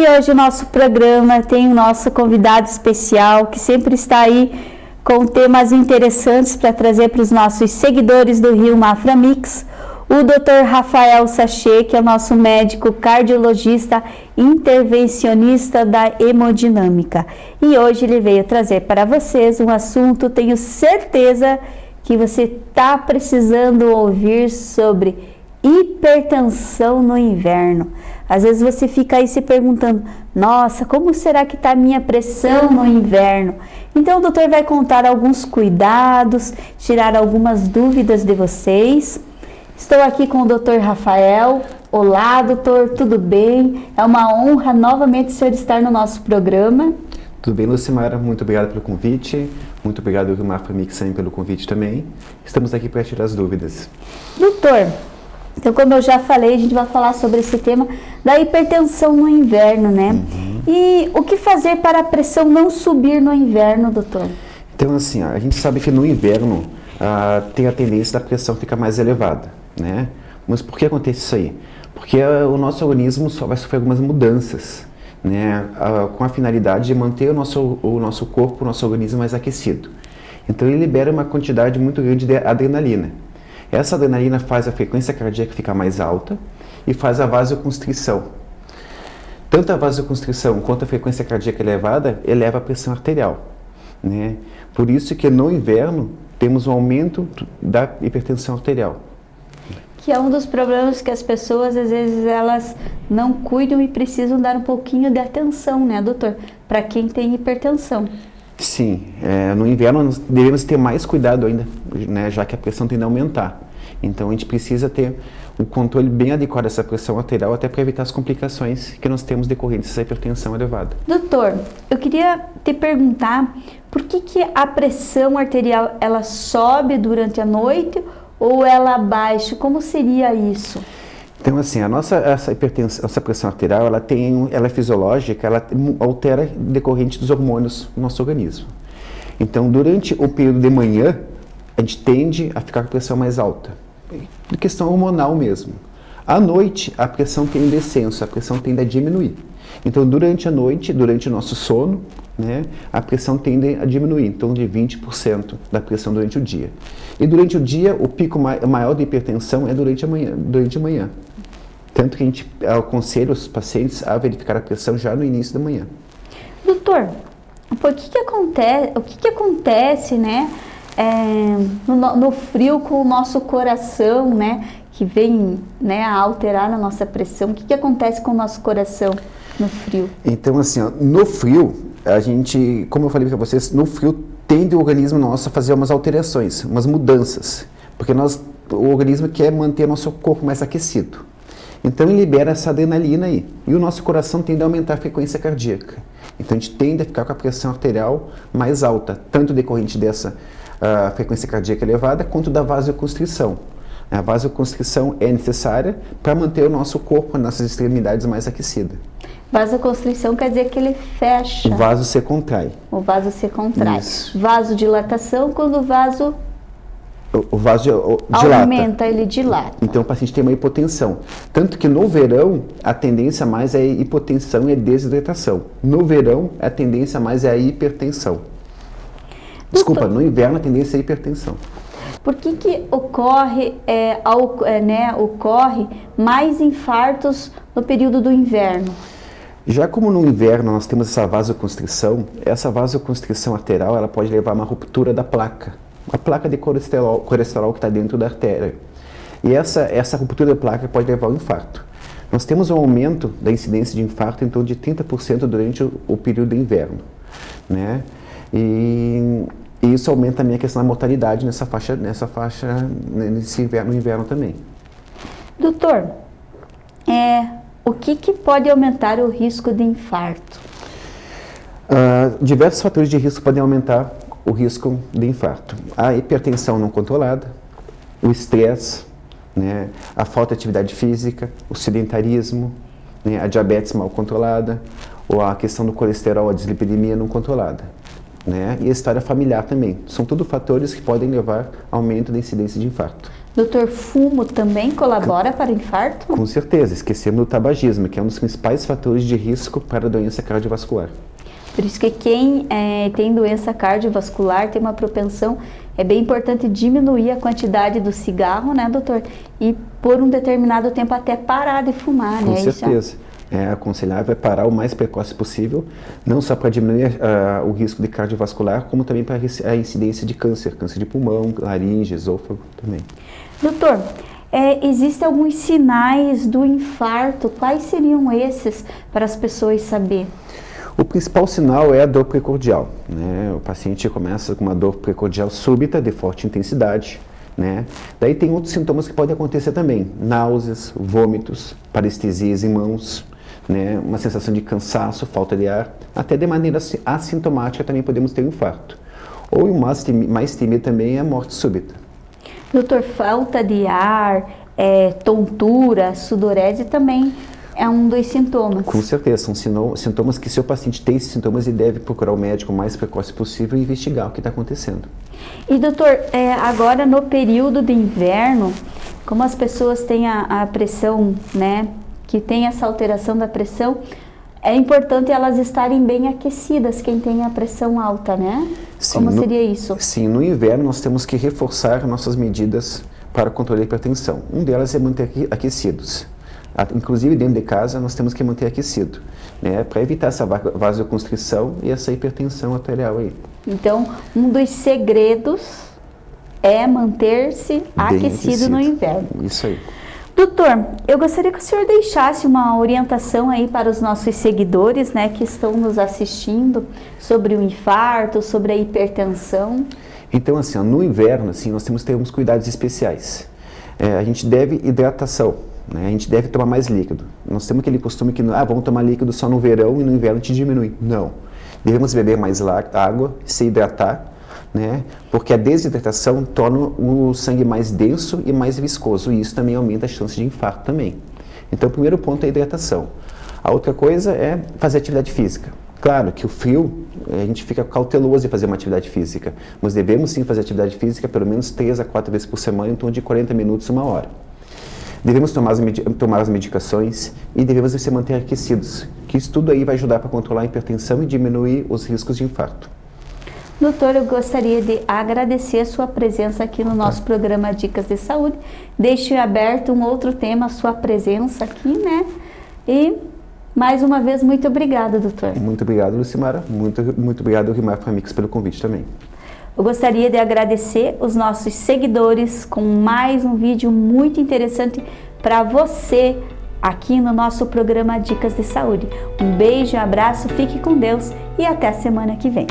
E hoje o nosso programa tem o nosso convidado especial que sempre está aí com temas interessantes para trazer para os nossos seguidores do Rio Mafra Mix. O Dr. Rafael Sachê, que é o nosso médico cardiologista intervencionista da hemodinâmica. E hoje ele veio trazer para vocês um assunto, tenho certeza que você está precisando ouvir sobre hipertensão no inverno. Às vezes você fica aí se perguntando, nossa, como será que está a minha pressão no inverno? Então o doutor vai contar alguns cuidados, tirar algumas dúvidas de vocês. Estou aqui com o doutor Rafael. Olá, doutor, tudo bem? É uma honra novamente o senhor estar no nosso programa. Tudo bem, Lucimara? Muito obrigado pelo convite. Muito obrigado, Rilmar Famixen, pelo convite também. Estamos aqui para tirar as dúvidas. Doutor, então, como eu já falei, a gente vai falar sobre esse tema da hipertensão no inverno, né? Uhum. E o que fazer para a pressão não subir no inverno, doutor? Então, assim, a gente sabe que no inverno ah, tem a tendência da pressão ficar mais elevada, né? Mas por que acontece isso aí? Porque ah, o nosso organismo só vai sofrer algumas mudanças, né? Ah, com a finalidade de manter o nosso, o nosso corpo, o nosso organismo mais aquecido. Então, ele libera uma quantidade muito grande de adrenalina. Essa adrenalina faz a frequência cardíaca ficar mais alta e faz a vasoconstrição. Tanto a vasoconstrição quanto a frequência cardíaca elevada eleva a pressão arterial. Né? Por isso que no inverno temos um aumento da hipertensão arterial. Que é um dos problemas que as pessoas, às vezes, elas não cuidam e precisam dar um pouquinho de atenção, né, doutor? Para quem tem hipertensão. Sim, é, no inverno nós devemos ter mais cuidado ainda, né, já que a pressão tende a aumentar. Então a gente precisa ter um controle bem adequado dessa pressão arterial até para evitar as complicações que nós temos decorrentes dessa hipertensão elevada. Doutor, eu queria te perguntar por que, que a pressão arterial ela sobe durante a noite ou ela baixa? Como seria isso? Então, assim, a nossa essa hipertensão, essa pressão arterial, ela tem, ela é fisiológica, ela altera decorrente dos hormônios no nosso organismo. Então, durante o período de manhã, a gente tende a ficar com a pressão mais alta, de questão hormonal mesmo. À noite, a pressão tem um descenso, a pressão tende a diminuir. Então, durante a noite, durante o nosso sono, né, a pressão tende a diminuir, então de 20% da pressão durante o dia. E durante o dia, o pico maior de hipertensão é durante a manhã. Durante a manhã. Tanto que a gente aconselha os pacientes a verificar a pressão já no início da manhã. Doutor, por que que acontece, o que, que acontece né, é, no, no, frio com o nosso coração, né, que vem né, a alterar a nossa pressão? O que, que acontece com o nosso coração no frio? Então, assim, ó, no frio, a gente, como eu falei para vocês, no frio tende o organismo nosso a fazer umas alterações, umas mudanças, porque nós, o organismo quer manter nosso corpo mais aquecido. Então ele libera essa adrenalina aí. E o nosso coração tende a aumentar a frequência cardíaca. Então a gente tende a ficar com a pressão arterial mais alta, tanto decorrente dessa uh, frequência cardíaca elevada, quanto da vasoconstrição. A vasoconstrição é necessária para manter o nosso corpo, nossas extremidades mais aquecidas. Vasoconstrição quer dizer que ele fecha. O vaso se contrai. O vaso se contrai. Isso. Vasodilatação, quando o vaso o vaso dilata. Aumenta, ele dilata. Então o paciente tem uma hipotensão. Tanto que no verão, a tendência mais é hipotensão e desidratação. No verão, a tendência mais é a hipertensão. Desculpa, no inverno a tendência é a hipertensão. Por que, que ocorre, é, ao, é, né, ocorre mais infartos no período do inverno? Já como no inverno nós temos essa vasoconstrição, essa vasoconstrição arterial ela pode levar a uma ruptura da placa a placa de colesterol, colesterol que está dentro da artéria. E essa, essa ruptura da placa pode levar ao infarto. Nós temos um aumento da incidência de infarto em torno de 30% durante o, o, período de inverno. Né? E, e, isso aumenta também a questão da mortalidade nessa faixa, nessa faixa nesse inverno, no inverno também. Doutor, é, o que, que pode aumentar o risco de infarto? Uh, diversos fatores de risco podem aumentar o risco de infarto. A hipertensão não controlada, o estresse, né, a falta de atividade física, o sedentarismo, né, a diabetes mal controlada, ou a questão do colesterol, a dislipidemia não controlada. Né, e a história familiar também. São tudo fatores que podem levar ao aumento da incidência de infarto. Doutor, fumo também colabora para infarto? Com certeza, esquecemos do tabagismo, que é um dos principais fatores de risco para a doença cardiovascular. Por isso que quem é, tem doença cardiovascular tem uma propensão, é bem importante diminuir a quantidade do cigarro, né, doutor? E por um determinado tempo até parar de fumar, Com né? certeza. É aconselhável é parar o mais precoce possível, não só para diminuir uh, o risco de cardiovascular, como também para a incidência de câncer, câncer de pulmão, laringe, esôfago também. Doutor, é, existem alguns sinais do infarto, quais seriam esses para as pessoas saber? O principal sinal é a dor precordial. Né? O paciente começa com uma dor precordial súbita, de forte intensidade. Né? Daí tem outros sintomas que podem acontecer também, náuseas, vômitos, parestesias em mãos, né? uma sensação de cansaço, falta de ar, até de maneira assintomática também podemos ter um infarto. Ou o mais, mais temido também é a morte súbita. Doutor, falta de ar, é, tontura, sudorese também é um dos sintomas. Com certeza, são sintomas que se o paciente tem esses sintomas, ele deve procurar o médico o mais precoce possível e investigar o que está acontecendo. E doutor, é, agora no período de inverno, como as pessoas têm a, a pressão, né, que tem essa alteração da pressão, é importante elas estarem bem aquecidas, quem tem a pressão alta, né? Sim, Como no, seria isso? Sim, no inverno nós temos que reforçar nossas medidas para o controle da hipertensão. Um delas é manter aquecidos. Inclusive dentro de casa nós temos que manter aquecido, né, para evitar essa vasoconstrição e essa hipertensão arterial aí. Então, um dos segredos é manter-se aquecido, aquecido no inverno. Isso aí. Doutor, eu gostaria que o senhor deixasse uma orientação aí para os nossos seguidores, né, que estão nos assistindo sobre o infarto, sobre a hipertensão. Então, assim, no inverno, assim, nós temos que ter uns cuidados especiais. É, a gente deve hidratação, né? A gente deve tomar mais líquido. Nós temos aquele costume que, ah, vamos tomar líquido só no verão e no inverno te diminui. Não. Devemos beber mais água, se hidratar, né? porque a desidratação torna o sangue mais denso e mais viscoso, e isso também aumenta a chance de infarto também. Então, o primeiro ponto é a hidratação. A outra coisa é fazer atividade física. Claro que o frio, a gente fica cauteloso em fazer uma atividade física, mas devemos sim fazer atividade física pelo menos 3 a 4 vezes por semana, em torno de 40 minutos, uma hora. Devemos tomar as, tomar as medicações e devemos se manter aquecidos, que isso tudo aí vai ajudar para controlar a hipertensão e diminuir os riscos de infarto. Doutor, eu gostaria de agradecer a sua presença aqui no nosso tá. programa Dicas de Saúde. Deixe aberto um outro tema, a sua presença aqui, né? E mais uma vez, muito obrigada, doutor. Muito obrigado, Lucimara. Muito, muito obrigado, Rimar Famix, pelo convite também. Eu gostaria de agradecer os nossos seguidores com mais um vídeo muito interessante para você aqui no nosso programa Dicas de Saúde. Um beijo, um abraço, fique com Deus e até a semana que vem.